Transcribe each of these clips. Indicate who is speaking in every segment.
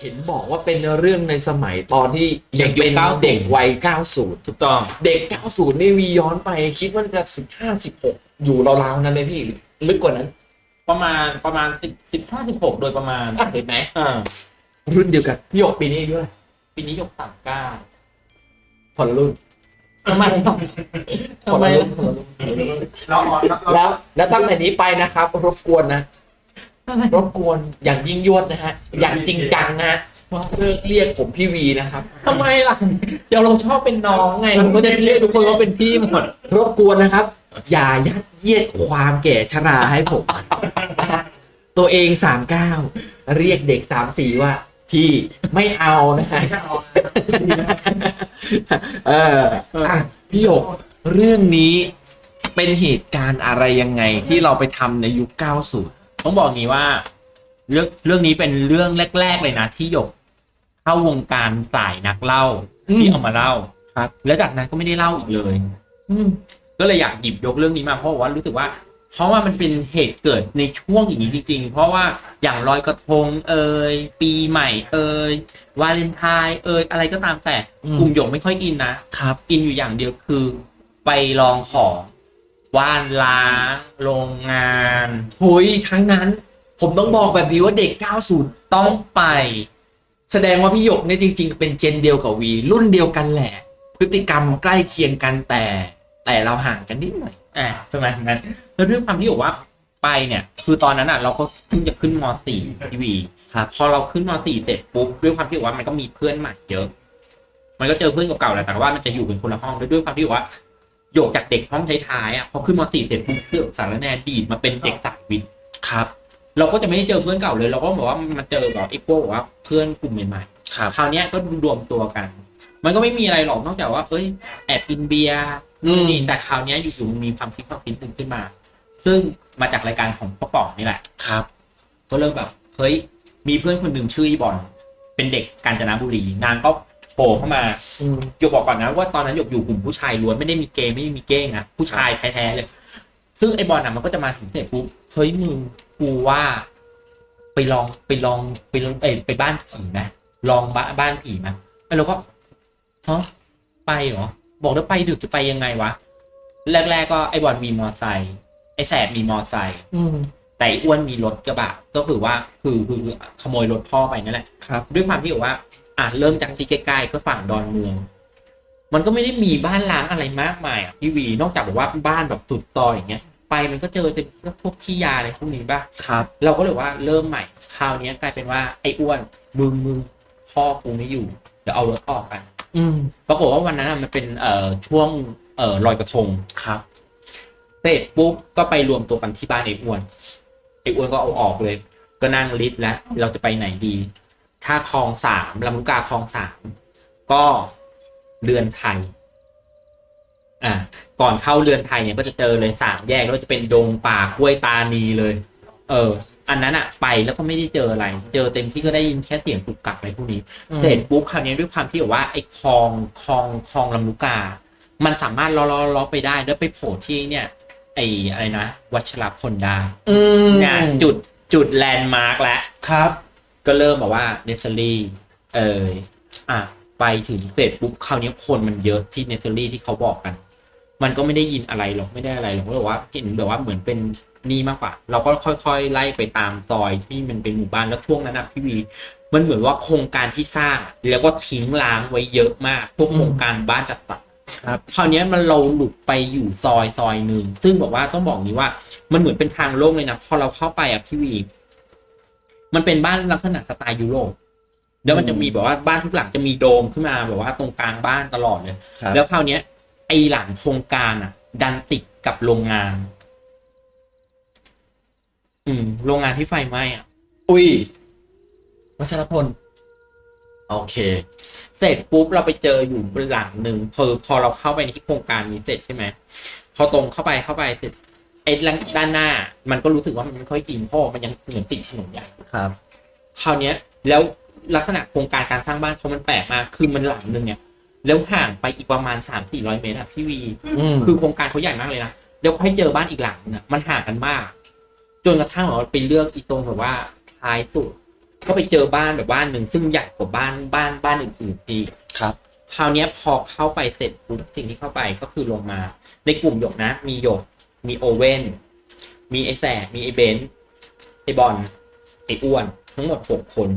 Speaker 1: เห็นบอกว่าเป็นเรื่องในสมัยตอนที่ยังเป็น
Speaker 2: เด็กยุค90
Speaker 1: เด็กวัย 90
Speaker 2: ถูกต้อง
Speaker 1: เด็ก 90 นี่วีย้อนไปคิดว่าจะ 15 16 อยู่ราวๆนั้นไหมพี่หรือลึกกว่านั้น
Speaker 2: ประมาณประมาณสิบสิบห้าสิบหกโดยประมาณ
Speaker 1: อะเห็นไหม
Speaker 2: อ่า
Speaker 1: รุ่นเดียวกันพี่หยกปีนี้อายุเท่าไหร่
Speaker 2: ปีนี้ยกสามเก้า
Speaker 1: คนละรุ่น
Speaker 2: ทำไม
Speaker 1: คน
Speaker 2: ทำไม
Speaker 1: ละรุ่นคนละรุ่นคนละรุ่น
Speaker 3: เราอ่อนเรา
Speaker 1: แล้วแล้วตั้งแต่นี้ไปนะครับ รบกวนนะ รบกวนอย่างยิ่งยวดนะฮะ อย่างจริงจังนะฮะเลิกเรียกผมพี่วีนะครับ
Speaker 2: ทำไมล่ะ เดี๋ยวเราชอบเป็นน้องไงเราก็จะเรียกทุกคนว่าเป็นพี่หมด
Speaker 1: รบกวนนะครับ อย่ายัดเยียดความแก่ชราให้ผมนะฮะตัวเองสามเก้าเรียกเด็กสามสี่ว่า พี่ไม่เอานะฮะ
Speaker 3: ไม่เอา
Speaker 1: เอออะพี่หยกเรื่องนี้เป็นเหตุการณ์อะไรยังไงที่เราไปทำในยุค 90
Speaker 2: ต้องบอกงี้ว่า เรื่องเรื่องนี้เป็นเรื่องแรก ๆ เลยนะ ที่หยกเข้าวงการสายนักเล่า
Speaker 1: อืม
Speaker 2: ที่เอามาเล่า
Speaker 1: ครับ
Speaker 2: แล้วจากนั้นก็ไม่ได้เล่าอีกเลย
Speaker 1: อืม
Speaker 2: ก็เลยอยากหยิบยกเรื่องนี้มาเพราะว่ารู้สึกว่า เพราะว่ามันเป็นเหตุเกิดในช่วงอย่างนี้จริง ๆ เพราะว่าอย่างลอยกระทงเอ่ยปีใหม่เอ่ยวาเลนไทน์เอ่ยอะไรก็ตามแต่
Speaker 1: อืม
Speaker 2: กลุ่มหยกไม่ค่อยอินนะครับอินอยู่อย่างเดียวคือ ไปลองของ ว่านล้าง โรงงาน
Speaker 1: หุยทั้งนั้น ผมต้องบอกแบบนี้ว่าเด็ก 90
Speaker 2: ต้องไป
Speaker 1: แสดงว่าพี่หยกเนี่ยจริง ๆ เป็นเจนเดียวกับวี รุ่นเดียวกันแหละ พฤติกรรมใกล้เคียงกันแต่ แต่เราห่างกันนิดหน่อย
Speaker 2: อ่าสมัยนั้น แล้วด้วยความที่บอกว่าไปเนี่ย คือตอนนั้นอะ เราก็เพิ่งจะขึ้นม .4 ทีวี
Speaker 1: ครับ
Speaker 2: พอเราขึ้นม .4 เสร็จปุ๊บด้วยความที่บอกว่ามันก็มีเพื่อนใหม่เยอะ มันก็เจอเพื่อนเก่าๆแหละแต่ว่ามันจะอยู่เป็นคนละห้องด้วยด้วยความที่บอกว่า โยกจากเด็กห้องท้ายๆอะพอขึ้นม .4 เสร็จปุ๊บเพื่อนสารแนดีดมาเป็นเด็กสายวิทย์
Speaker 1: ครับ
Speaker 2: เราก็จะไม่ได้เจอเพื่อนเก่าเลย เราก็บอกว่ามาเจอแบบไอ้พวกบอกว่าเพื่อนกลุ่มใหม่ๆ
Speaker 1: ครับ
Speaker 2: คราวเนี้ยก็รวมตัวกัน มันก็ไม่มีอะไรหรอกนอกจากว่า เอ้ยแอบกินเบียร์
Speaker 1: อืม
Speaker 2: นี่แต่คราวเนี้ยอยู่ๆมีความคิดความคิดหนึ่งขึ้นมา ซึ่งมาจากรายการของพ่อป๋องนี่แหละ
Speaker 1: ครับ
Speaker 2: ก็เริ่มแบบเฮ้ยมีเพื่อนคนหนึ่งชื่ออีบอลเป็นเด็กกาญจนบุรีนางก็โผล่เข้ามา
Speaker 1: อืม
Speaker 2: หยกบอกก่อนนะว่าตอนนั้นหยกอยู่กลุ่มผู้ชายล้วนไม่ได้มีเกย์ไม่ได้มีเก้งนะผู้ชายแท้ๆเลย ซึ่งไอ้บอลน่ะมันก็จะมาถึงเสร็จปุ๊บเฮ้ยมึงกูว่าไปลองไปลองไปลองเอ้ยไปบ้านผีไหมลองบ้านบ้านผีไหมไอ้เราก็ฮะไปเหรอบอกแล้วไปดึกจะไปยังไงวะแรกๆก็ไอ้บอลมีมอไซค์ไอ้แสบมีมอไซค์
Speaker 1: อืม
Speaker 2: แต่ไอ้อ้วนมีรถกระบะก็คือว่าคือคือคือขโมยรถพ่อไปนั่นแหละ
Speaker 1: ครับ
Speaker 2: ด้วยความที่บอกว่า อะเริ่มจากที่ใกล้ๆก็ฝั่งดอนเมือง มันก็ไม่ได้มีบ้านล้างอะไรมากมายอะพี่วีนอกจากแบบว่าบ้านแบบสุดซอยอย่างเงี้ย ไปมันก็เจอแต่พวกขี้ยาอะไรพวกนี้ป่ะ
Speaker 1: ครับ
Speaker 2: เราก็เลยว่าเริ่มใหม่คราวเนี้ยกลายเป็นว่าไอ้อ้วนมึงมึงพ่อกูไม่อยู่เดี๋ยวเอารถออกกัน
Speaker 1: อืม
Speaker 2: ปรากฏว่าวันนั้นอะมันเป็นเอ่อช่วงเอ่อลอยกระทง
Speaker 1: ครับ
Speaker 2: เสร็จปุ๊บก็ไปรวมตัวกันที่บ้านไอ้อ้วนไอ้อ้วนก็เอาออกเลย ก็นั่งลิสต์แล้วเราจะไปไหนดี ถ้าคลองสามลำลูกกาคลองสามก็เรือนไทยอ่าก่อนเข้าเรือนไทยเนี่ยก็จะเจอเลยสามแยกแล้วก็จะเป็นดงป่ากล้วยตานีเลย เออ อันนั้นอะไปแล้วก็ไม่ได้เจออะไร เจอเต็มที่ก็ได้ยินแค่เสียงกุกกักอะไรพวกนี้เสร็จปุ๊บคราวนี้ด้วยความที่แบบว่าไอ้คลองคลองคลองลำลูกกา มันสามารถล้อล้อล้อไปได้แล้วไปโผล่ที่เนี่ย ไอ้อะไรนะวัชรพลได้
Speaker 1: อืม
Speaker 2: เนี่ยจุดจุดแลนด์มาร์กแล้ว
Speaker 1: ครับ
Speaker 2: ก็เริ่มแบบว่าเนสซอรี่เอออะไปถึงเสร็จปุ๊บคราวนี้คนมันเยอะที่เนสซอรี่ที่เขาบอกกัน มันก็ไม่ได้ยินอะไรหรอกไม่ได้อะไรหรอกก็แบบว่าเห็นแบบว่าเหมือนเป็นนี่มากกว่า เราก็ค่อยๆ ไล่ไปตามซอยที่มันเป็นหมู่บ้านแล้วช่วงนั้นนะพี่วี มันเหมือนว่าโครงการที่สร้างอะแล้วก็ทิ้งร้างไว้เยอะมากพวกโครงการบ้านจัดสรร
Speaker 1: ครับ
Speaker 2: คราวเนี้ยมันเราหลุดไปอยู่ซอยซอยหนึ่งซึ่งบอกว่าต้องบอกนี้ว่า มันเหมือนเป็นทางโล่งเลยนะพอเราเข้าไปอะพี่วี มันเป็นบ้านลักษณะสไตล์ยุโรปแล้วมันจะมีแบบว่าบ้านทุกหลังจะมีโดมขึ้นมาแบบว่าตรงกลางบ้านตลอดเลย
Speaker 1: ครับ
Speaker 2: แล้วคราวเนี้ยไอหลังโครงการอะ ดันติดกับโรงงาน อืม โรงงานที่ไฟไหม้อะ
Speaker 1: อุ้ยวัชรพล โอเค
Speaker 2: เสร็จปุ๊บเราไปเจออยู่หลังหนึ่งพอพอเราเข้าไปในที่โครงการนี้เสร็จใช่ไหมพอตรงเข้าไปเข้าไปเสร็จ ไอ้ด้านหน้า มันก็รู้สึกว่ามันไม่ค่อยกินเพราะมันยังเหมือนติดถนนใหญ่
Speaker 1: ครับ
Speaker 2: คราวเนี้ย แล้วลักษณะโครงการการสร้างบ้านเขามันแปลกมากคือมันหลังหนึ่งเนี่ยแล้วห่างไปอีกประมาณสามสี่ร้อยเมตรอะพี่วี
Speaker 1: อืม
Speaker 2: คือโครงการเขาใหญ่มากเลยนะแล้วค่อยเจอบ้านอีกหลังนึงอะมันห่างกันมาก จนกระทั่งเราไปเลือกอีตรงแบบว่าท้ายสุดก็ไปเจอบ้านแบบบ้านหนึ่งซึ่งใหญ่กว่าบ้านบ้านบ้านอื่นๆอีก
Speaker 1: ครับ
Speaker 2: คราวเนี้ยพอเข้าไปเสร็จปุ๊บสิ่งที่เข้าไปก็คือลงมา ในกลุ่มหยกนะ มีหยก มีโอเว่น มีไอแสบมีไอเบนซ์ไอบอล ไออ้วน ทั้งหมดหกคน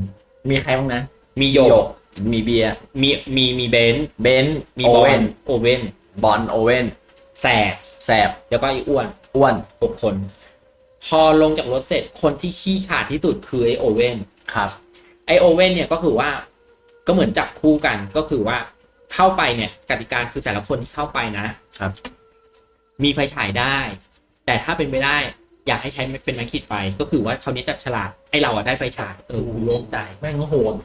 Speaker 1: มีใครบ้างนะ
Speaker 2: มีหยก
Speaker 1: มีเบียร์
Speaker 2: มี มี มีเบนซ์
Speaker 1: เบนซ์
Speaker 2: มี
Speaker 1: โอบ
Speaker 2: อ
Speaker 1: เว่
Speaker 2: ล
Speaker 1: น
Speaker 2: โอเว่น
Speaker 1: บอลโอเว่น
Speaker 2: แสบ
Speaker 1: แสบ
Speaker 2: แล้วก็ไออ้วน
Speaker 1: อ้วน
Speaker 2: หกคน พอลงจากรถเสร็จ คนที่ขี้ขาดที่สุดคือไอโอเว่น
Speaker 1: ครับ
Speaker 2: ไอโอเว่นเนี่ยก็คือว่าก็เหมือนจับคู่กันก็คือว่าเข้าไปเนี่ยกติกาคือแต่ละคนที่เข้าไปนะ
Speaker 1: ครับ
Speaker 2: มีไฟฉายได้ แต่ถ้าเป็นไปได้อยากให้ใช้เป็นไม้ขีดไฟ ก็คือว่าเขาวนี้จับฉลากไอเราอะได้ไฟฉายเออกูโล่งใจ
Speaker 1: แม่งโหด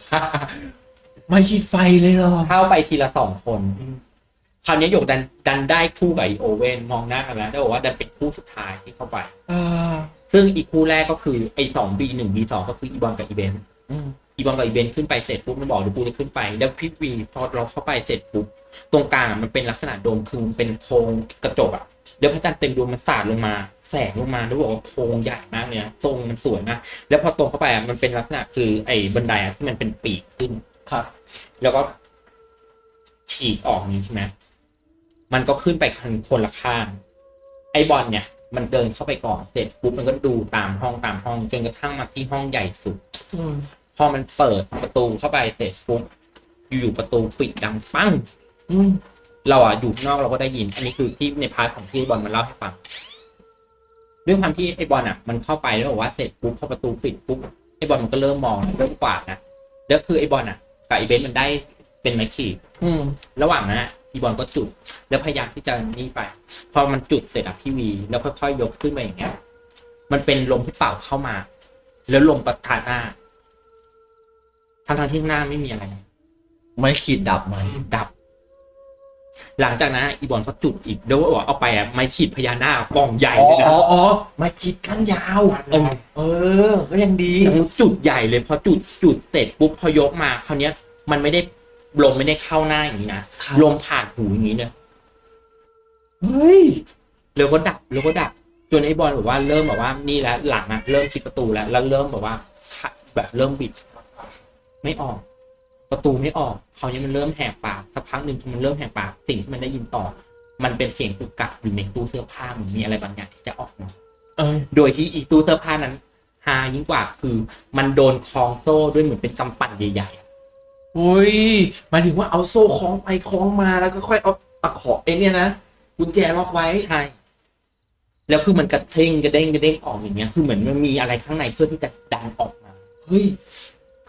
Speaker 1: ไม่คิดไฟเลยเหรอ
Speaker 2: เข้าไปทีละสองคนคราวนี้หยกดันดันได้คู่กับไอโอเว่นมองหน้ากันแล้วได้บอกว่าดันเป็นคู่สุดท้ายที่เข้าไป
Speaker 1: อ่า
Speaker 2: ซึ่งอีกคู่แรกก็คือไอสองบีหนึ่งบีสองก็คืออีบอลกับอีเบน
Speaker 1: อืม
Speaker 2: อีบอลกับอีเบนขึ้นไปเสร็จปุ๊บมันบอกเดี๋ยวกูจะขึ้นไป แล้วพี่วีพอเราเข้าไปเสร็จปุ๊บตรงกลางอะมันเป็นลักษณะโดมคือมันเป็นโครงกระจกอะ แล้วพระจันทร์เต็มดวงมันสาดลงมา แสงลงมาแล้วบอกว่าโครงใหญ่มากเลยนะทรงมันสวยมากแล้วพอตรงเข้าไปอะมันเป็นลักษณะคือไอ้บันไดอะที่มันเป็นปีกขึ้น
Speaker 1: ครับ
Speaker 2: แล้วก็ฉีกออกนี้ใช่ไหมมันก็ขึ้นไปคนคนละข้าง ไอ้บอลเนี่ย มันเดินเข้าไปก่อนเสร็จปุ๊บมันก็ดูตามห้องตามห้องจนกระทั่งมาที่ห้องใหญ่สุด
Speaker 1: อืม
Speaker 2: พอมันเปิดประตูเข้าไปเสร็จปุ๊บอยู่ๆประตูปิดดังปั้ง
Speaker 1: อืม
Speaker 2: เราอะอยู่ข้างนอกเราก็ได้ยิน อันนี้คือที่ใน part ของที่บอลมันเล่าให้ฟังด้วยความที่ไอ้บอลอะ มันเข้าไปแล้วบอกว่าเสร็จปุ๊บพอประตูปิดปุ๊บไอ้บอลมันก็เริ่มมองเริ่มกวาดนะแล้วคือไอ้บอลอะกับไอ้เบนซ์มันได้เป็นไม้ขีด
Speaker 1: อืม
Speaker 2: ระหว่างนั้นอะอีบอลก็จุด แล้วพยายามที่จะนี่ไป พอมันจุดเสร็จอะพี่วี แล้วค่อยๆยกขึ้นมาอย่างเงี้ย มันเป็นลมที่เป่าเข้ามา แล้วลมประทานหน้าทางทางๆที่ข้างหน้าไม่มีอะไร
Speaker 1: ไม่ขีดดับไหม
Speaker 2: ดับ หลังจากนั้นอีบอลก็จุดอีกแล้วบอกว่าเอาไปอะไม้ขีดพญานาคกองใหญ่
Speaker 1: อ๋อ
Speaker 2: เลยนะ
Speaker 1: อ๋ออ๋อไม่ขีดกันยาว
Speaker 2: เออ
Speaker 1: เออ ก็ยังดี
Speaker 2: ยังจุดใหญ่เลยพอจุดจุดเสร็จปุ๊บพอยกมาคราวเนี้ย มันไม่ได้ลมไม่ได้เข้าหน้าอย่างนี้นะครับ ลมผ่านหูอย่างนี้เลย
Speaker 1: เฮ้ย
Speaker 2: แล้วก็ดับแล้วก็ดับ จนไอ้บอลบอกว่าเริ่มแบบว่านี่แล้วหลังอะเริ่มชิดประตูแล้วแล้วเริ่มแบบว่าขัดแบบเริ่มบิด ไม่ออก ประตูไม่ออกคราวนี้มันเริ่มแหกปากสักพักหนึ่งพอมันเริ่มแหกปากสิ่งที่มันได้ยินต่อ มันเป็นเสียงกุกกักอยู่ในตู้เสื้อผ้าเหมือนมีอะไรบางอย่างที่จะออกมา
Speaker 1: เออ
Speaker 2: โดยที่อีตู้เสื้อผ้านั้นฮายิ่งกว่าคือ มันโดนคล้องโซ่ด้วยเหมือนเป็นกำปั่นใหญ่ๆอะ
Speaker 1: เฮ้ยหมายถึงว่าเอาโซ่คล้องไปคล้องมาแล้วก็ค่อยเอาตะขอไอ้เนี่ยนะกุญแจล็อกไว้
Speaker 2: ใช่แล้วคือมันกระเด้งกระเด้งกระเด้งออกอย่างเงี้ย คือเหมือนมันมีอะไรข้างในเพื่อที่จะดันออกมา
Speaker 1: เฮ้ย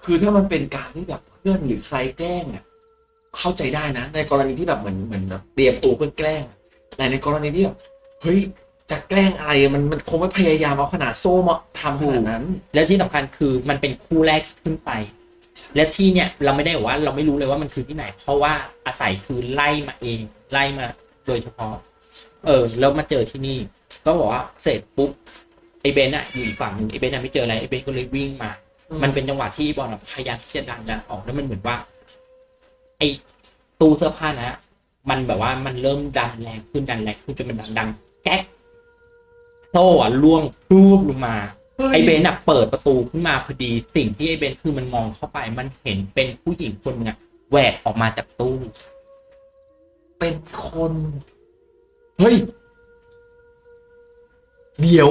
Speaker 1: คือถ้ามันเป็นการที่แบบ เพื่อนหรือใครแกล้งอะเข้าใจได้นะ ในกรณีที่แบบเหมือนเหมือนแบบเตรียมตัวเพื่อแกล้ง แต่ในกรณีที่แบบเฮ้ยจะแกล้งอะไรมันมันคงไม่พยายามเอาขนาดโซ่มาทำขนาดนั้น
Speaker 2: แล้วที่สำคัญคือมันเป็นคู่แรกที่ขึ้นไป และที่เนี่ยเราไม่ได้บอกว่าเราไม่รู้เลยว่ามันคือที่ไหน เพราะว่าอาศัยคือไล่มาเองไล่มาโดยเฉพาะ เออแล้วมาเจอที่นี่ ก็บอกว่าเสร็จปุ๊บไอเบนอะอยู่อีกฝั่งหนึ่งไอเบนอะไม่เจออะไรไอเบนก็เลยวิ่งมา
Speaker 1: ม
Speaker 2: มันเป็นจังหวะที่บอลอะพยายามที่จะดันดันออกแล้วมันเหมือนว่า ไอตู้เสื้อผ้านะ มันแบบว่ามันเริ่มดันแรงขึ้นดันแรงขึ้นจนมันดังดังแก๊กโซ่อะล่วงพรูบลงมา ไอเบนอะเปิดประตูขึ้นมาพอดีสิ่งที่ไอเบนคือมันมองเข้าไป มันเห็นเป็นผู้หญิงคนหนึงอะแหวกออกมาจากตู้
Speaker 1: เป็นคน เฮ้ย เดี๋ยว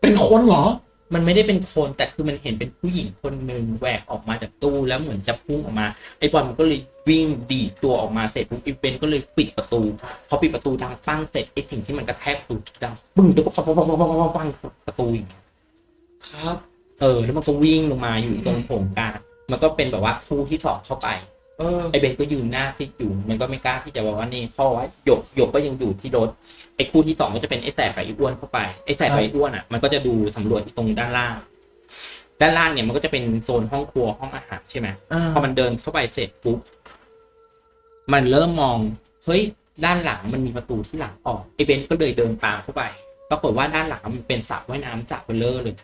Speaker 1: เป็นคนเหรอ
Speaker 2: มันไม่ได้เป็นคนแต่คือมันเห็นเป็นผู้หญิงคนหนึ่งแหวกออกมาจากตู้แล้วเหมือนจะพุ่งออกมาไอ้บอลมันก็เลยวิ่งดีดตัวออกมาเสร็จปุ๊บอ้เบนก็เลยปิดประตูพอปิดประตูดังปั้งเสร็จไอ้สิ่งที่มันกระแทกประตูดังปึ้งแล้วก็ปังปังปังปังปังปังประตูอย่างเงี้ย
Speaker 1: ครับ
Speaker 2: เออ แล้วมันก็วิ่งลงมาอยู่ตรงโถงกลางมันก็เป็นแบบว่าคู่ที่สองเข้าไป ไอ้เบนก็ยืนหน้าที่อยู่มันก็ไม่กล้าที่จะบอกว่านี่เพราะว่าหยกหยกก็ยังอยู่ที่รถไอ้คู่ที่สองก็จะเป็นไอ้แสบกับไอ้อ้วนเข้าไปไอ้แสบกับไอ้อ้วนอะมันก็จะดูสำรวจตรงด้านล่าง ด้านล่างเนี่ยมันก็จะเป็นโซนห้องครัวห้องอาหารใช่ไหม
Speaker 1: อ่า
Speaker 2: พอมันเดินเข้าไปเสร็จปุ๊บมันเริ่มมองเฮ้ยด้านหลังมันมีประตูที่หลังออกไอ้เบนก็เลยเดินตามเข้าไปปรากฏว่าด้านหลังมันเป็นสระว่ายน้ำสระเบลเลอร์เลย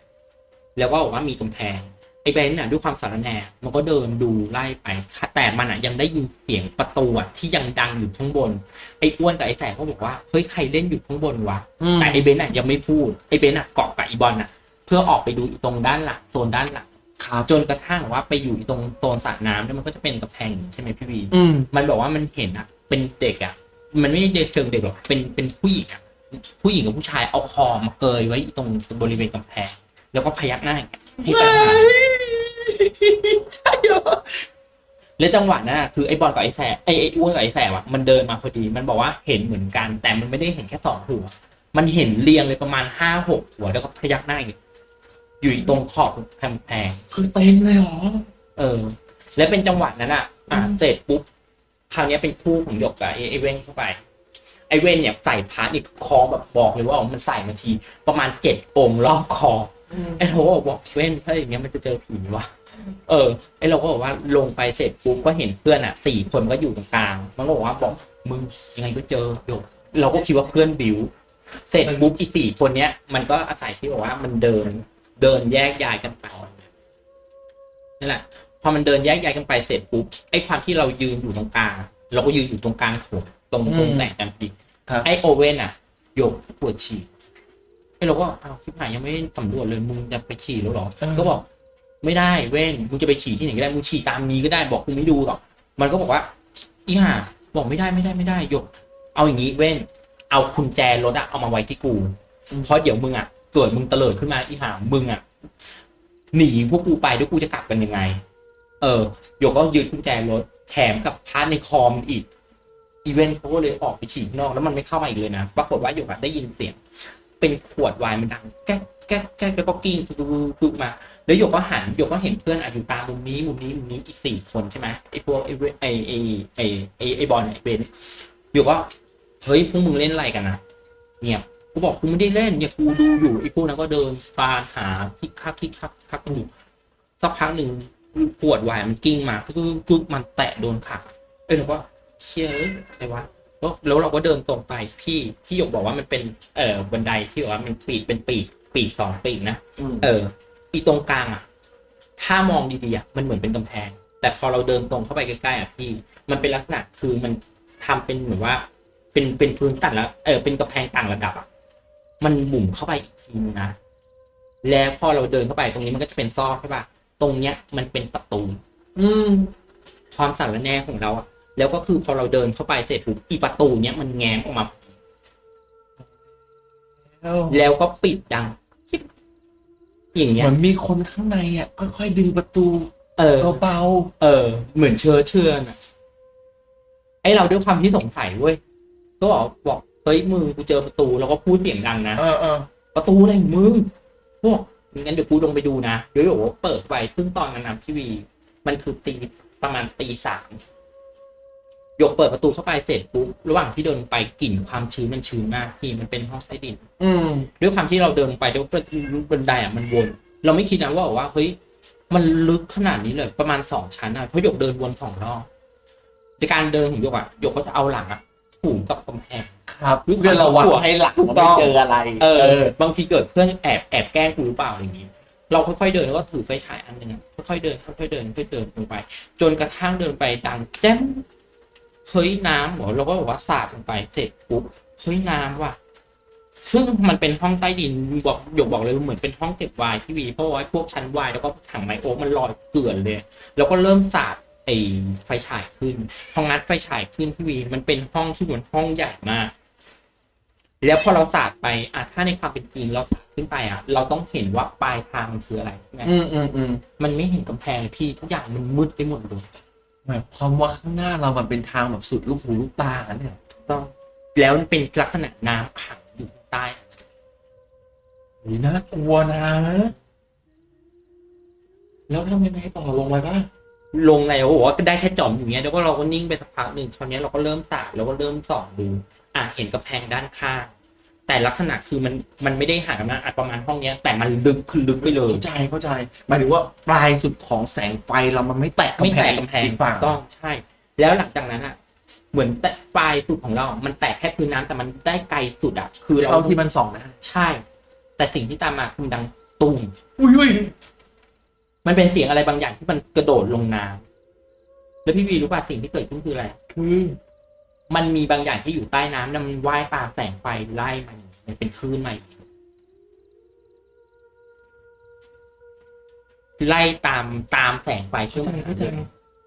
Speaker 2: แล้วก็บอกว่ามีกำแพง ไอ้เบนน่ะด้วยความสารแหน่มันก็เดินดูไล่ไป แต่มันอะยังได้ยินเสียงประตูอะที่ยังดังอยู่ข้างบน ไอ้อ้วนกับไอ้แสบก็บอกว่าเฮ้ยใครเล่นอยู่ข้างบนวะ
Speaker 1: อืม
Speaker 2: แต่ไอ้เบนอะยังไม่พูดไอ้เบนอะเกาะกับไอ้บอลอะ เพื่อออกไปดูอีตรงด้านหลังโซนด้านหลัง
Speaker 1: ครับ
Speaker 2: จนกระทั่งว่าไปอยู่ตรงโซนสระน้ำแล้วมันก็จะเป็นกระแพงใช่ไหมพี่วี
Speaker 1: อืม
Speaker 2: มันบอกว่ามันเห็นอะเป็นเด็กอะมันไม่ได้เด็กเชิงเด็กหรอกเป็นเป็นผู้หญิงอะผู้หญิงกับผู้ชายเอาคอมาเกยไว้ตรงบริเวณกำแพงแล้วก็พยักหน้าอย่างเงี้ยให้ไปหา
Speaker 1: ใช่เหรอ
Speaker 2: แล้วจังหวะนั้นอะคือไอ้บอลกับไอ้แสบไอ้ไอ้อ้วนกับไอ้แสบอะมันเดินมาพอดีมันบอกว่าเห็นเหมือนกัน แต่มันไม่ได้เห็นแค่สองหัว มันเห็นเรียงเลยประมาณห้าหกหัวแล้วก็พยักหน้าอย่างเงี้ยอยู่ตรงขอบกำแพง
Speaker 1: คือเต็มเลยเหรอ
Speaker 2: เออ แล้วเป็นจังหวะนั้นอะอะ
Speaker 1: อืม
Speaker 2: เสร็จปุ๊บคราวเนี้ยเป็นคู่ของหยกกับไอ้ไอ้เว้นเข้าไปไอ้เว้นเนี่ยใส่พระนี่คอแบบบอกเลยว่ามันใส่มาที ประมาณเจ็ดองค์รอบคอไอ้เราก็บอกเว้นถ้าอย่างเงี้ยมันจะเจอผีวะ เออไอ้เราก็บอกว่าลงไปเสร็จปุ๊บก็เห็นเพื่อนอะสี่คนก็อยู่ตรงกลาง มันก็บอกว่าบอกมึงยังไงก็เจอหยกเราก็คิดว่าเพื่อนบิว เสร็จปุ๊บอีสี่คนเนี้ย มันก็อาศัยที่บอกว่ามันเดินเดินแยกย้ายกันไปนั่นแหละพอมันเดินแยกย้ายกันไปเสร็จปุ๊บไอ้ความที่เรายืนอยู่ตรงกลาง เราก็ยืนอยู่ตรงกลางโถงตรงตรง
Speaker 1: อืม
Speaker 2: แสงจันทร์พอดี
Speaker 1: ครับ
Speaker 2: ไอ้โอเว่นอะโยกปวดฉี่ไอ้เราก็อ้าวชิบหายยังไม่ได้สำรวจเลยมึงจะไปฉี่แล้วเหรอ
Speaker 1: อืม
Speaker 2: ก็บอก ไม่ได้เว้นมึงจะไปฉี่ที่ไหนก็ได้มึงฉี่ตามนี้ก็ได้บอกกูไม่ดูหรอกมันก็บอกว่าอีห่าบอกไม่ได้ไม่ได้ไม่ได้โยก เอาอย่างนี้เว้น เอากุญแจรถอะเอามาไว้ที่กูเพราะเดี๋ยวมึงอะเกิดมึงเตลิดขึ้นมาอีห่ามึงอะหนีพวกกูไปด้วยกูจะกลับกันยังไง เออโยกก็ยืดกุญแจรถแถมกับพาร์ทในคอมอีกอีเวนต์เขาก็เลยออกไปฉี่ข้างนอกแล้วมันไม่เข้ามาอีกเลยนะ ปรากฏว่าโยกอะได้ยินเสียง เป็นขวดไวน์มันดังแก๊กแก๊กแก๊กแล้วก็กิ้งคือมา แล้วโยกก็หันโยกก็เห็นเพื่อนอะอยู่ตามมุมนี้มุมนี้มุมนี้อีกสี่คนใช่ไหมไอ้พวกไอ้ไอ้ไอ้ไอ้ไอ้ไอบอลไอ้เบนโยกก็เฮ้ยพวกมึงเล่นอะไรกันนะเงียบกูบอกกูไม่ได้เล่นเนี่ยกูดูอยู่ไอ้พวกนั้นก็เดินฟานหาคิกคักคิกคักคักกันอยู่สักพักหนึ่งปวดวายมันกิ้งมาก็คือมันแตะโดนขาเอ้ยเราก็เชี่ยเอ้ยอะไรวะ แล้วเราก็เดินตรงไปพี่ที่หยกบอกว่ามันเป็นเอ่อบันไดที่บอกว่ามันปีกเป็นปีกปีกสองปีกนะ
Speaker 1: อืม
Speaker 2: เอออีตรงกลางอะ ถ้ามองดีๆอะมันเหมือนเป็นกำแพง แต่พอเราเดินตรงเข้าไปใกล้ๆอะพี่มันเป็นลักษณะคือมันทำเป็นเหมือนว่า เป็นเป็นพื้นตัดแล้วเออเป็นกำแพงต่างระดับอะมันหมุนเข้าไปอีกทีนึงนะแล้วพอเราเดินเข้าไปตรงนี้มันก็จะเป็นซอกใช่ป่ะตรงเนี้ยมันเป็นประตู
Speaker 1: อืม
Speaker 2: ความสั่นระแน่ของเราอะ แล้วก็คือพอเราเดินเข้าไปเสร็จปุ๊บอีประตูเนี้ยมันแง้มออกมา
Speaker 1: แล้ว
Speaker 2: แล้วก็ปิดดังจิ๊บอย่าง
Speaker 1: เห
Speaker 2: เงี้ย
Speaker 1: มือนมีคนข้างในอะค่อยๆดึงประตู
Speaker 2: เออ
Speaker 1: เบา
Speaker 2: เออ เหมือนเชื้อเชื่อนอะไอเราด้วยความที่สงสัยเว้ยก็บอกบอกเฮ้ยมึงกูเจอประตูแล้วก็พูดเสียงดังนะ
Speaker 1: ๆเออเออ
Speaker 2: ประตูอะไรของมึงพวกงั้นเดี๋ยวกูลงไปดูนะเดี๋ยวบอกว่าเปิดไปซึ่งตอนนั้นนะทีวี มันคือตีประมาณตีสาม ยกเปิดประตูเข้าไปเสร็จปุ๊บระหว่างที่เดินไปกลิ่นความชื้นมันชื้นมากพี่มันเป็นห้องใต้ดิน
Speaker 1: อืม
Speaker 2: ด้วยความที่เราเดินไปแล้วบันไดอะมันวน เราไม่คิดนะว่าว่าเฮ้ยมันลึกขนาดนี้เลย ประมาณสองชั้นอะเพราะหยกเดินวนสองรอบในการเดินของหยกอะหยกก็จะเอาหลังอะถูกับกำแพง
Speaker 1: ครับ
Speaker 2: ด้วยความ
Speaker 1: เพื่อระวัง
Speaker 2: กลัว
Speaker 1: ให้หลัง
Speaker 2: ถูกต้
Speaker 1: ไม่
Speaker 2: อง
Speaker 1: เจออะไร
Speaker 2: เออ บางทีเกิดเพื่อนแอบแอบแกล้งกูหรือเปล่าอะไรอย่างงี้เราค่อยๆเดินแล้วก็ถือไฟฉายอันหนึ่งอะค่อยๆเดินค่อยๆเดินค่อยๆเดินลงไป จนกระทั่งเดินไปดังแจ้ง เฮ้ยน้ำเหรอเราก็บอกว่าสาดลงไปเสร็จปุ๊บเฮ้ยน้ำว่ะ ซึ่งมันเป็นห้องใต้ดินบอกหยกบอกเลยว่าเหมือนเป็นห้องเก็บไวน์ที่วีเพราะว่าพวกชั้นไวน์แล้วก็ถังไมโอ๊กมันลอยเกลื่อนเลย แล้วก็เริ่มสาดไอ้ไฟฉายขึ้นพองัดไฟฉายขึ้นที่วีมันเป็นห้องที่เหมือนห้องใหญ่มากแล้วพอเราสาดไปอะถ้าในความเป็นจริงเราสาดขึ้นไปอะ เราต้องเห็นว่าปลายทางมันคืออะไรไง
Speaker 1: อืมอืมอืม
Speaker 2: มันไม่เห็นกำแพงเลยพี่ทุกอย่างมันมืดไปหมดเลย
Speaker 1: หมายความว่าข้างหน้าเรามันเป็นทางแบบสุดลูกหูลูกตาเนี่ย
Speaker 2: ต้องแล้วมันเป็นลักษณะน้ำขังอยู่ข้างใต้
Speaker 1: นี่น่ากลัวนะ แล้วทำยังไงต่อลงไปบ้าง
Speaker 2: ลงแล้วบอกว่าก็ได้แค่จอมอย่างเงี้ยแล้วก็เราก็นิ่งไปสักพักหนึ่งตอนนี้ยเราก็เริ่มสาดแล้วก็เริ่มส่องดูอะเห็นกำแพงด้านข้าง แต่ลักษณะคือมันมันไม่ได้ห่างกันนะอะประมาณห้องเนี้ย แต่มันลึกคือลึกไปเลย
Speaker 1: เข้าใจเข้าใจหมายถึงว่าปลายสุดของแสงไฟเรามันไม่แตะ
Speaker 2: ไม่
Speaker 1: กำแพ
Speaker 2: แตะ
Speaker 1: ง
Speaker 2: กำแพง
Speaker 1: อีกฝั่ง
Speaker 2: ถูกต้องใช่ แล้วหลังจากนั้นอะ เหมือนแตะปลายสุดของเรา มันแตะแค่พื้นน้ำแต่มันได้ไกลสุดอะ คือเรา
Speaker 1: เท่าที่มันส่องได้
Speaker 2: ใช่ แต่สิ่งที่ตามมาคือดังตุ้ม
Speaker 1: อุ้ยอุ้ย
Speaker 2: มันเป็นเสียงอะไรบางอย่างที่มันกระโดดลงน้ำแล้วพี่วีรู้ป่ะสิ่งที่เกิดขึ้นคืออะไร
Speaker 1: คือ
Speaker 2: มันมีบางอย่างที่อยู่ใต้น้ำแล้วมันว่ายตามแสงไฟไล่มันมันเป็นคลื่นมาอีกไล่ตามตามแสงไฟขึ้นมา
Speaker 1: เข้าใจ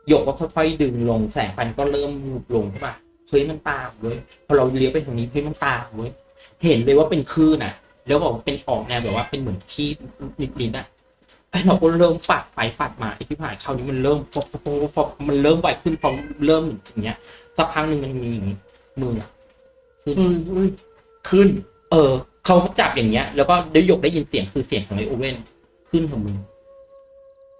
Speaker 2: หยกก็ค่อยๆดึงลงแสงไฟก็เริ่มมุบลงขึ้นมาเฮ้ยมันตามเว้ยพอเราเลี้ยวไปทางนี้เฮ้ยมันตามเว้ยเห็นเลยว่าเป็นคลื่นอะ แล้วบอกว่าเป็นออกแนวแบบว่าเป็นเหมือนขี้นิดๆอะไอ้เราก็เริ่มปัดไปปัดมาไอ้ที่ผ่านคราวนี้มันเริ่มฟบฟบฟบฟบมันเริ่มไวขึ้นพอเริ่มอย่างเงี้ย สักพักหนึ่งมันมีอย่างงี้มืออะขึ้น
Speaker 1: อืมอืมขึ้น
Speaker 2: เออเขาจับอย่างเงี้ย แล้วก็ได้ยกได้ยินเสียงคือเสียงของไอโอเว่นขึ้นของมือ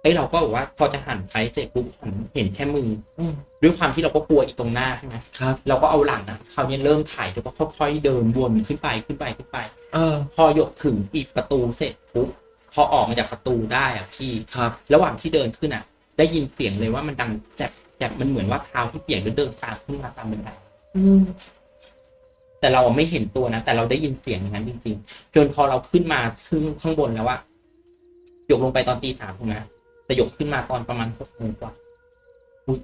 Speaker 2: ไอเราก็บอกว่าพอจะหันไปเสร็จปุ๊บหันเห็นแค่มือ
Speaker 1: อืม
Speaker 2: ด้วยความที่เราก็กลัวอีกตรงหน้าใช่ไหม
Speaker 1: ครับ
Speaker 2: เราก็เอาหลังนะคราวนี้เริ่มถ่ายแล้วก็ค่อยๆเดินวนขึ้นไปขึ้นไปขึ้นไป
Speaker 1: เออ
Speaker 2: พอยกถึงอีกประตูเสร็จปุ๊บพอออกมาจากประตูได้อะพี่
Speaker 1: ครับ
Speaker 2: ระหว่างที่เดินขึ้นอะ ได้ยินเสียงเลยว่ามันดังแจบแจบมันเหมือนว่าเท้าที่เปียกแล้วเดินตามขึ้นมาตามบันได
Speaker 1: อืม
Speaker 2: แต่เราอะไม่เห็นตัวนะแต่เราได้ยินเสียงอย่างนั้นจริง ๆ จนพอเราขึ้นมาขึ้นข้างบนแล้วว่าหยกลงไปตอนตีสามถูกไหมแต่หยกขึ้นมาตอนประมาณหกโมงกว่าอุ๊ย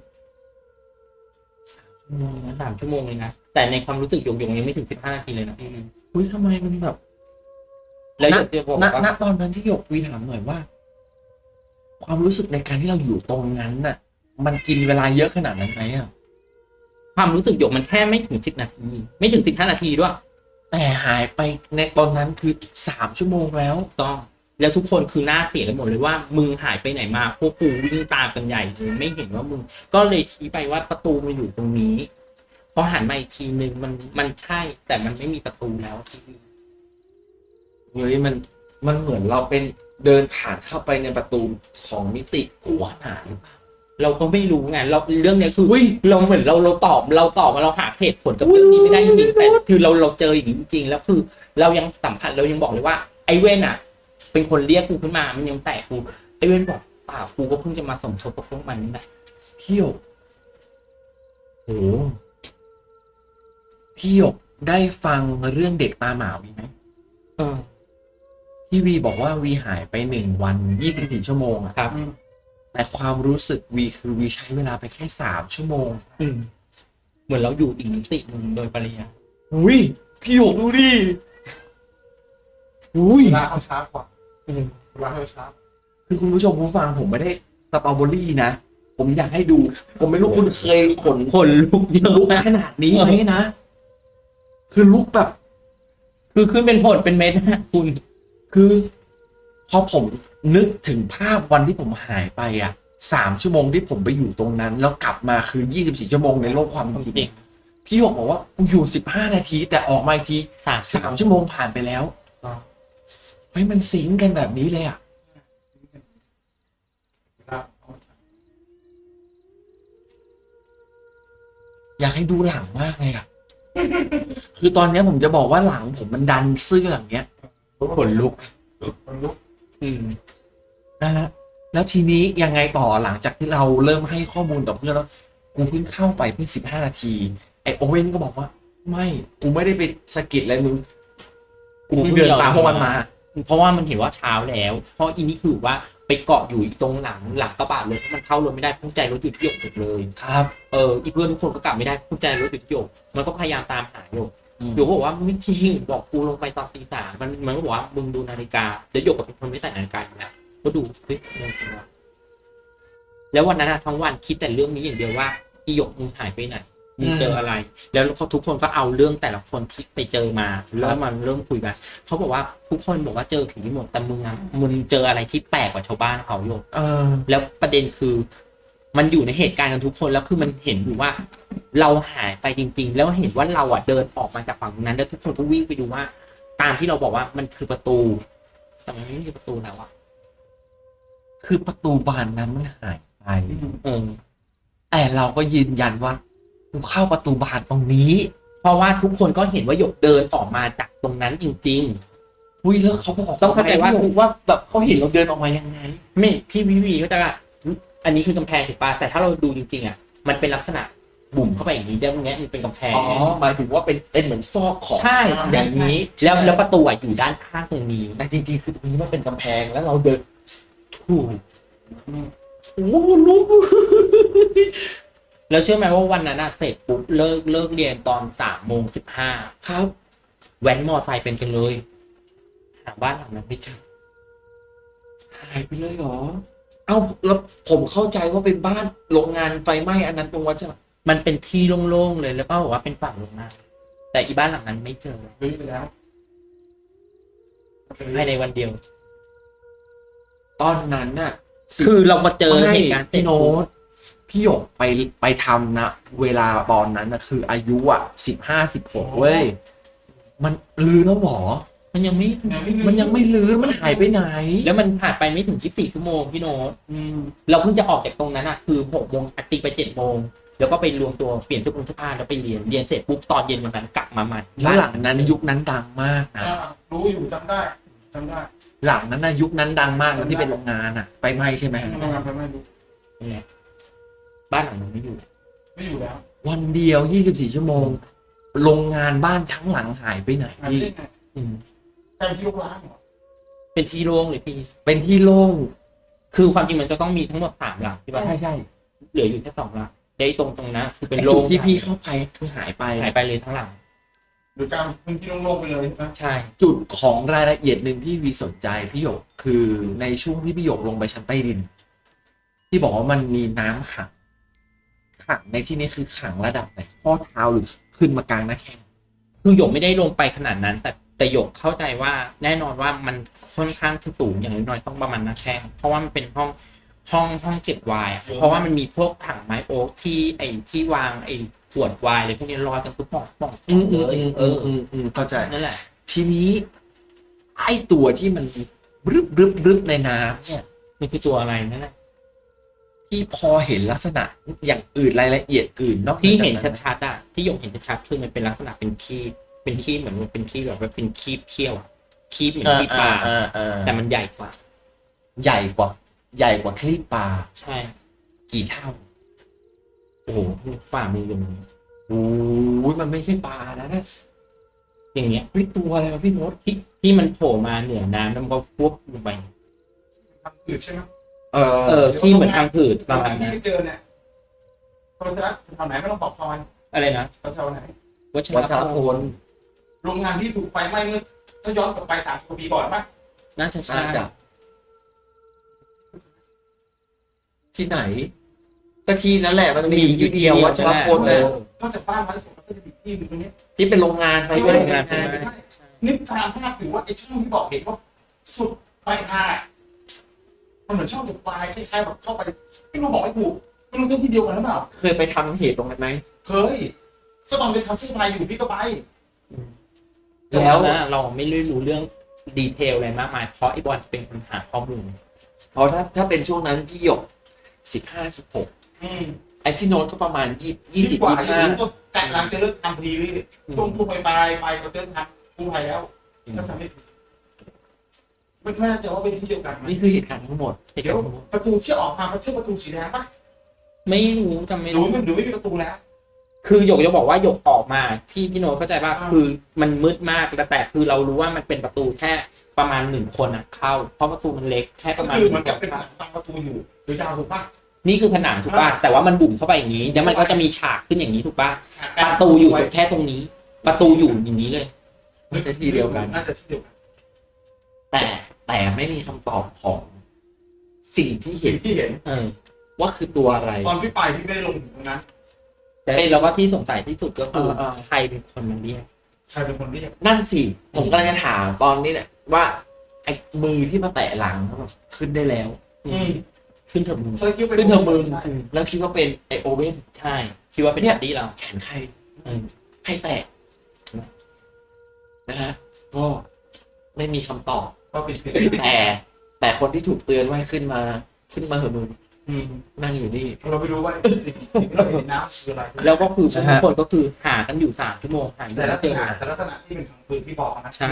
Speaker 2: สามชั่วโมงเลยนะสามชั่วโมงเลยนะแต่ในความรู้สึกหยกหยกยังไม่ถึงสิบห้านาทีเลยนะพี่
Speaker 1: อุ้ยทำไมมันแบบ
Speaker 2: แล้วห
Speaker 1: ณ
Speaker 2: ยกจะบอก
Speaker 1: ณ
Speaker 2: ว่า
Speaker 1: ณตอนนั้นที่หยกวีถามหน่อยว่า ความรู้สึกในการที่เราอยู่ตรงนั้นน่ะ มันกินเวลาเยอะขนาดนั้นไหมอะ
Speaker 2: ความรู้สึกหยกมันแค่ไม่ถึงสิบนาที ไม่ถึงสิบห้านาทีด้วย
Speaker 1: แต่หายไปในตอนนั้นคือสามชั่วโมงแล้ว
Speaker 2: ต้อง แล้วทุกคนคือหน้าเสียกันหมดเลยว่า มึงหายไปไหนมาพวกกูวิ่งตามกันใหญ่เลยไม่เห็นว่ามึง ก็เลยชี้ไปว่าประตูมันอยู่ตรงนี้พอหันมาอีกทีนึงมันมันใช่ แต่มันไม่มีประตูแล้วที่
Speaker 1: เฮ้ยมันมันเหมือนเราเป็น เดินผ่านเข้าไปในประตูของมิติหัวหนาหรือเปล่า
Speaker 2: เราก็ไม่รู้ไงเราเรื่องเนี้ยคือ
Speaker 1: อุ้ย
Speaker 2: เราเหมือนเราเราตอบเราตอบมาเราหาเหตุผลกับเรื่องนี้ไม่ได้จริงๆแต่คือเราเราเจออย่างนี้จริงๆแล้วคือ เรายังสัมผัสเรายังบอกเลยว่า ไอ้เว้นอะ เป็นคนเรียกกูขึ้นมา มันยังแตะกูไอ้เว้นบอกเปล่ากูก็เพิ่งจะมาสมทบกับพวกมันนี่แหละ
Speaker 1: พี่หยกโหพี่หยกได้ฟังเรื่องเด็กตาหมาวีไหม
Speaker 2: เออ
Speaker 1: ที่วีบอกว่าวีหายไปหนึ่งวันยี่สิบสี่ชั่วโมงอะ
Speaker 2: ครับ
Speaker 1: แต่ความรู้สึกวีคือวีใช้เวลาไปแค่สามชั่วโมง
Speaker 2: อืมเหมือนเราอยู่อีกมิติหนึ่งโดยปริยาย
Speaker 1: อุ้ยพี่หยกดูดิอุ้ย
Speaker 3: เวลาเขาช้ากว่า
Speaker 2: อืม
Speaker 3: เวลาเขาช้า
Speaker 1: คือคุณผู้ชมผู้ฟังผมไม่ได้สตรอเบอรี่นะ ผมอยากให้ดู ผมไม่รู้คุณเคยขน
Speaker 2: คนลุกเยอะ
Speaker 1: ลุก
Speaker 2: นะ
Speaker 1: ขนาดนี้ไหมนะ คือลุกแบบ
Speaker 2: คือขึ้นเป็นผลเป็นเม็ดนะคุณ
Speaker 1: คือพอผมนึกถึงภาพวันที่ผมหายไปอะสามชั่วโมงที่ผมไปอยู่ตรงนั้น แล้วกลับมาคือยี่สิบสี่ชั่วโมงในโลกความเป็นจริง
Speaker 2: จริง
Speaker 1: พี่หยกบอกว่ากูอยู่สิบห้านาที แต่ออกมาอีกที
Speaker 2: สาม
Speaker 1: สามชั่วโมงผ่านไปแล้วเฮ้ยมันสิงกันแบบนี้เลยอะ
Speaker 3: เวลาเขาช้า
Speaker 1: อยากให้ดูหลังมากเลยอะ คือตอนเนี้ยผมจะบอกว่าหลังผมมันดันเสื้ออย่างเงี้ย
Speaker 2: ขนลุก
Speaker 3: คนลุก
Speaker 2: อืม
Speaker 1: นะฮะแล้วทีนี้ยังไงต่อหลังจากที่เราเริ่มให้ข้อมูลกับเพื่อนแล้ว กูเพิ่งเข้าไปเพิ่งสิบห้านาที ไอโอเว่นก็บอกว่า ไม่กูไม่ได้ไปสะกิดอะไรมึงกูเพิ่งเดินตามพวกมันมา
Speaker 2: เพราะว่ามันเห็นว่าเช้าแล้ว เพราะอีนี่คือว่าไปเกาะอยู่ตรงหลังหลังกระบะเลยเพราะมันเข้ารถไม่ได้พุ่งใจรถอยู่ที่หยกหมดเลย
Speaker 1: ครับ
Speaker 2: เอออีเพื่อนทุกคนก็กลับไม่ได้พุ่งใจรถอยู่ที่หยกมันก็พยายามตามหาหยก
Speaker 1: อืม
Speaker 2: หยกก็บอกว่าไม่จริงบอกกูลงไปตอนตีสามมันมันก็บอกว่ามึงดูนาฬิกาเดี๋ยวหยกกับเป็นคนไม่ใส่นาฬิกาอยู่แล้วก็ดูเฮ้ยเรื่องจริงวะแล้ววันนั้นอะทั้งวันคิดแต่เรื่องนี้อย่างเดียวว่าอีหยกมึงหายไปไหนมึงเจออะไร แล้วเขาทุกคนก็เอาเรื่องแต่ละคนที่ไปเจอมาแล้วมันเริ่มคุยกันเขาบอกว่าทุกคนบอกว่าเจอผีหมดแต่มึงอะมึงเจออะไรที่แปลกกว่าชาวบ้านเขาโยก
Speaker 1: เออ
Speaker 2: แล้วประเด็นคือ มันอยู่ในเหตุการณ์กันทุกคนแล้วคือมันเห็นอยู่ว่า เราหายไปจริง ๆ แล้วเห็นว่าเราอะเดินออกมาจากฝั่งนั้น แล้วทุกคนก็วิ่งไปดูว่า ตามที่เราบอกว่ามันคือประตู แต่มันไม่มีประตูแล้วอะ
Speaker 1: คือประตูบานนั้นมันหายไป
Speaker 2: เออ
Speaker 1: แต่เราก็ยืนยันว่ากูเข้าประตูบานตรงนี้
Speaker 2: เพราะว่าทุกคนก็เห็นว่าหยกเดินออกมาจากตรงนั้นจริง
Speaker 1: อุ้ยแล้วเขาบอก
Speaker 2: ต้องเข้าใจว่า
Speaker 1: พี่หยกว่าแบบเขาเห็นเราเดินออกมายังไง
Speaker 2: ๆไม่พี่วิวีก็จะว่า อันนี้คือกำแพงถูกป่ะแต่ถ้าเราดูจริงๆอะมันเป็นลักษณะบุ่มเข้าไปอย่างนี้เดี๋ยวเนี้ยมันเป็นกำแพง
Speaker 1: อ๋อหมายถึงว่าเป็นเป็นเหมือนซอกของ
Speaker 2: ใช่
Speaker 1: อย่างนี้
Speaker 2: แล้วแล้วประตูอะอยู่ด้านข้างตรงนี้
Speaker 1: แต่จริงๆคือตรงนี้มันเป็นกำแพงแล้วเราเดิน
Speaker 2: ถูก
Speaker 1: โอ้โหลุก
Speaker 2: แล้วเชื่อไหมว่าวันนั้นอะเสร็จปุ๊บเลิกเลิกเรียนตอนสามโมงสิบห้า
Speaker 1: ครับ
Speaker 2: แว้นมอไซค์เป็นกันเลยหาบ้านหลังนั้นไม่เจอ
Speaker 1: หายไปเลยเหรอ เอาแล้วผมเข้าใจว่าเป็นบ้านโรงงานไฟไหม้อันนั้นตรงวัดจะ
Speaker 2: มันเป็นที่โล่งๆเลยแล้วก็บอกว่าเป็นฝั่งโรงงานแต่อีบ้านหลังนั้นไม่เจอ
Speaker 3: รื้อไปแล้ว
Speaker 2: ภายในวันเดียว
Speaker 1: ตอนนั้นน่ะสิ
Speaker 2: คือเรามาเจอ
Speaker 1: ไม่
Speaker 2: เหตุการณ์เสร็
Speaker 1: พี่
Speaker 2: จ
Speaker 1: โน้
Speaker 2: ปุ๊บ
Speaker 1: ตพี่หยกไปไปทำนะเวลาตอนนั้นนะคืออายุอะสิบห้าสิบหกเว้ย มันลือแล้วหรอ
Speaker 2: มันยังไม่
Speaker 1: มันยังไม่ลือมันหายไปไหน
Speaker 2: แล้วมันผ่านไปไม่ถึง 24 ชั่วโมงพี่โน้ต
Speaker 3: อืม
Speaker 2: เราเพิ่งจะออกจากตรงนั้นอะคือ6โมงตีไป7โมงแล้วก็ไปรวมตัวเปลี่ยนเสื้อผ้าแล้วไปเรียนเรียนเสร็จปุ๊บตอนเย็นวันนั้นกลับมาใหม่
Speaker 1: แล้วหลังนั้นยุคนั้นดังมากนะ
Speaker 3: อ่ารู้อยู่จำได้จำได้
Speaker 1: หลังนั้นนะยุคนั้นดังมากนะที่เป็นโรงงานอะไฟไหม้ใช่ไหม
Speaker 3: ทำงานไปไม่รู้
Speaker 2: นี่แหละบ้านหลังนั้นไม่อยู่
Speaker 3: ไม่อยู่แล้ว
Speaker 1: วันเดียว 24 ชั่วโมงโรงงานบ้านทั้งหลังหายไปไหน
Speaker 3: งาน
Speaker 1: พี่
Speaker 3: เล่นไง
Speaker 2: อืม
Speaker 3: กลายเป็นที่ลูกร้านเหรอ
Speaker 2: เป็นที่โล่งเลยพี่
Speaker 1: เป็นที่โล่ง
Speaker 2: คือความจริงมันจะต้องมีทั้งหมดสามหลังใช่ปะ
Speaker 1: ใช่ใช่
Speaker 2: เหลืออยู่แค่สองหลังแต่ไอ้ตรงตรงนั้นคือเป็น
Speaker 1: ไอ้
Speaker 2: โล่ง
Speaker 1: ที่พี่เข้าไปคือหายไป
Speaker 2: หายไปเลยทั้งหลัง
Speaker 3: หรือการพื้นที่โล่งๆไปเลยใช่ไหม
Speaker 2: ใช่
Speaker 1: จุดของรายละเอียดหนึ่งที่วีสนใจพี่หยกคือในช่วงที่พี่หยกลงไปชั้นใต้ดิน ที่บอกว่ามันมีน้ำขังขังในที่นี้คือขังระดับไหนข้อเท้าหรือขึ้นมากลางหน้าแข้ง
Speaker 2: คือหยกไม่ได้ลงไปขนาดนั้น แต่ แต่หยกเข้าใจว่าแน่นอนว่ามันค่อนข้างที่สูงอย่างน้อยๆต้องประมาณหน้าแข้งเพราะว่ามันเป็นห้องห้องห้องเก็บไวน์อะเพราะว่ามันมีพวกถังไม้โอ๊กที่ไอ้ที่วางไอ้ขวดไวน์อะไรพวกนี้ลอยกันตุ๊บป่องป่อง
Speaker 1: อืมอืม
Speaker 2: เลย
Speaker 1: อืม
Speaker 2: เอ
Speaker 1: อื
Speaker 2: อ
Speaker 1: มอืมอืมเข้าใจ
Speaker 2: นั่นแหละ
Speaker 1: ทีนี้ไอ้ตัวที่มันรึบรึบรึบในน้ำเนี่ย
Speaker 2: มันคือตัวอะไรนั่นแหละ
Speaker 1: พี่พอเห็นลักษณะอย่างอื่นรายละเอียดอื่นนอก
Speaker 2: ที่เห็น
Speaker 1: จาก
Speaker 2: ชัดๆอะที่หยกเห็นชัดๆคือมันเป็นลักษณะเป็นขี้ เป็นขี้เหมือนมันเป็นขี้แบบว่าเป็นขี้เขี้ยวอะขี้เหมือน
Speaker 1: อ่า
Speaker 2: ขี้ปลา
Speaker 1: อ่าอ่า
Speaker 2: แต่มันใหญ่กว่า
Speaker 1: ใหญ่กว่า ใหญ่กว่าคลีปปลา
Speaker 2: ใช่
Speaker 1: กี่เท่า
Speaker 2: โอ้โหฝ่ามือมัน
Speaker 1: โอ้ยมันไม่ใช่ปลานะนะ
Speaker 2: อย่างเงี้ย
Speaker 1: เฮ้ยตัวอะไรวะพี่โน้ต
Speaker 2: ที่ที่มันโผล่มาเหนือน้ำแล้วมันก็ฟุบลงไป
Speaker 3: ทำอืดใช่ไหม
Speaker 1: เออ
Speaker 2: เออที่เหมือนทางผืดประมาณ
Speaker 3: ที่
Speaker 2: นั้น
Speaker 3: ไปเจอเนี่ยตอนจะรักแถวไหนไม่ต้องบอกซอย
Speaker 2: อะไรนะ
Speaker 3: แถวไหน
Speaker 2: วัช
Speaker 1: วัช
Speaker 2: ร
Speaker 1: ร
Speaker 2: พ
Speaker 1: พ
Speaker 2: ล
Speaker 1: ล
Speaker 3: โรงงานที่ถูกไฟไหม้เมื่อถ้าย้อนกลับไปสามสิบกว่าปีก่อนป่ะ
Speaker 2: น่าจะใช่
Speaker 1: น่าจะที่ไหน ก็ที่นั่นแหละมันมีอยู่ที่เดียววัชรพลเลย
Speaker 3: นอกจากบ้านไม้สวนก็จะมีที่หนึ่งตรงนี้
Speaker 1: ที่เป็นโรงงานไฟ
Speaker 2: ไป
Speaker 1: ไหม้
Speaker 2: โรงงาน
Speaker 1: ใช่
Speaker 2: ใช่
Speaker 1: ไห
Speaker 2: ไห
Speaker 1: ม
Speaker 2: ม
Speaker 3: นึกตามภาพอยู่ว่าไอ้ช่องที่บอกเห็นว่าสุดปลายทางอะมันเหมือนช่องตกปลายคล้ายๆแบบเข้าไปไม่รู้บอกไม่ถูกไม่รู้เส้นที่เดียวกันหรือเปล่า
Speaker 1: เคยไปทำเหตุตรงนั้นไหม
Speaker 3: เคยก็ตอนเป็นทำเสื้อผ้าอยู่พี่ก็ไป
Speaker 2: แล้
Speaker 1: แล้วว
Speaker 2: นะเราไม่ได้รู้เรื่องดีเทลอะไรมากมายเพราะไอ้บอลจะเป็นคนหาข้อมูล
Speaker 1: เพราะถ้าถ้าเป็นช่วงนั้นพี่หยกสิบห้าสิบหก
Speaker 3: อืม
Speaker 1: ไอพี่โน้ตก็ประมาณยี่ยี่สิบ
Speaker 3: กว่า
Speaker 1: ยี่
Speaker 3: ที่
Speaker 1: ห้า
Speaker 3: รู้ก็แต่หลังจะเลิกทำพอดีพี่ช่วงช่วงไปไปไปก็เริ่มทำกู้ภัยแล้วก็จะไม่ผิดไม่ไม่แน่ใจว่าเป็นที่เดียวกันไหม
Speaker 1: นี่คือเหตุการณ์ทั้งหมด
Speaker 2: ไอ้
Speaker 3: เดี๋ยว
Speaker 2: เจ้า
Speaker 3: ประตูที่ออกมาเขาเชื่อประตูสีแดงปะ
Speaker 2: ไม่รู้จำไม่
Speaker 3: หรือ
Speaker 2: รู้
Speaker 3: มันหรือไม่มีประตูแล้ว
Speaker 2: คือหยกจะบอกว่าหยกออกมาพี่พี่โนตเข้าใจป่ะ
Speaker 3: อ่า
Speaker 2: คือมันมืดมากแต่แต่คือเรารู้ว่ามันเป็นประตูแค่ประมาณหนึ่งคนอะเข้า เพราะประตูมันเล็กแค่ป
Speaker 3: ก็
Speaker 2: ระมาณ
Speaker 3: คือ
Speaker 2: ห
Speaker 3: มัน
Speaker 2: นึ่ง
Speaker 3: กับเป็น
Speaker 2: คน
Speaker 3: บังประตูอยู่หรือยาวถูกปะ
Speaker 2: นี่คือผนังถูกป่ะ
Speaker 3: อ่า
Speaker 2: แต่ว่ามันบุ่มเข้าไปอย่างนี้แล้วมันก็จะมีฉากขึ้นอย่างนี้ถูกป่ะ
Speaker 3: ฉาก
Speaker 2: ประตูอยู่ตรงแค่ตรงนี้ ประตูอยู่อย่างนี้เลย
Speaker 1: น่าจะที่เดียวกัน
Speaker 3: น่าจะที่เดียวกัน
Speaker 1: แต่แต่ไม่มีคำตอบของสิ่งที่เห็
Speaker 3: สิ่
Speaker 1: น
Speaker 3: งที่เห็น
Speaker 2: เออ
Speaker 1: ว่าคือตัวอะไร
Speaker 3: ตอนพี่ไปพี่ไม่ได้ลงถึงตรงนั้น
Speaker 2: แต่เราก็ที่สงสัยที่สุดก็คือ
Speaker 1: เออเออ
Speaker 2: ใครเป็นคนมันเรียก
Speaker 3: ใครเป็นคนเรียก
Speaker 1: นั่นสิผมกำลังจะถามตอนนี้เนี่ยว่าไอ้มือที่มาแตะหลังแบบขึ้นได้แล้ว
Speaker 3: อืม
Speaker 2: ขึ้นเถอะมึง
Speaker 3: เธอคิดว่า
Speaker 1: ขึ้นเทอร์มือ
Speaker 3: ใช่
Speaker 1: แล้วคิดว่าเป็นไอโอเว่น
Speaker 2: ใช่คิดว่าเป็น
Speaker 1: เนี่ย
Speaker 2: แดดดี้เรา
Speaker 1: แขนใคร
Speaker 2: เออ
Speaker 1: ใครแตะนะฮะก็ไม่มีคำตอบ
Speaker 3: ก็เป็นเป็น
Speaker 1: แต่แต่คนที่ถูกเตือนว่าให้ขึ้นมา ขึ้นมาเหอะมึง
Speaker 3: อืม
Speaker 1: นั่งอยู่นี่
Speaker 3: เราไม่รู้ว่าสิ่งที่เราเห็นน้ำคืออะไร
Speaker 2: แล้วก็คือ
Speaker 1: นะ
Speaker 2: ทุ
Speaker 1: ฮะ
Speaker 2: กคนก็คือหากันอยู่สามชั่วโมงหาอยู่
Speaker 3: แต่ลั
Speaker 2: แล้
Speaker 3: ก
Speaker 2: ว
Speaker 3: ษ
Speaker 2: เจอ
Speaker 3: ณะแต่ลักษณะที่เป็นทางปืนที่บอกนะ
Speaker 2: ใช่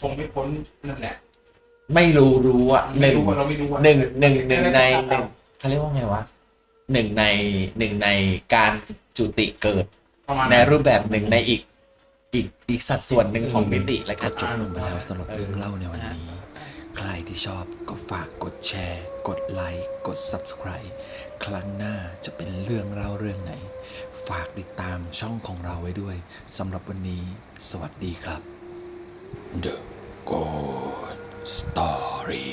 Speaker 3: คงไม่พ้นนั่นแหละ
Speaker 1: ไม่รู้รู้อะห
Speaker 3: ไม่
Speaker 1: นึ่ง
Speaker 3: รู้ว่าเราไม่รู้ว่า
Speaker 1: หนึ่งหนึ่งหนึ่งในหนึ่งเขาเรียกว่าไงวะหนึ่งในหนึ่งในการจุติเกิด
Speaker 3: ประมาณ
Speaker 1: ในรูปแบบหนึ่งในอีก อีกอีกสัดส่วนหนึ่งของมิติและ
Speaker 4: ก็
Speaker 1: กัน
Speaker 4: จบลงไปแล้วสำหรับเรื่องเล่าในวันนี้ ใครที่ชอบก็ฝากกดแชร์ กดไลค์กด Subscribe ครั้งหน้าจะเป็นเรื่องเล่าเรื่องไหน ฝากติดตามช่องของเราไว้ด้วยสำหรับวันนี้ สวัสดีครับ The Good Story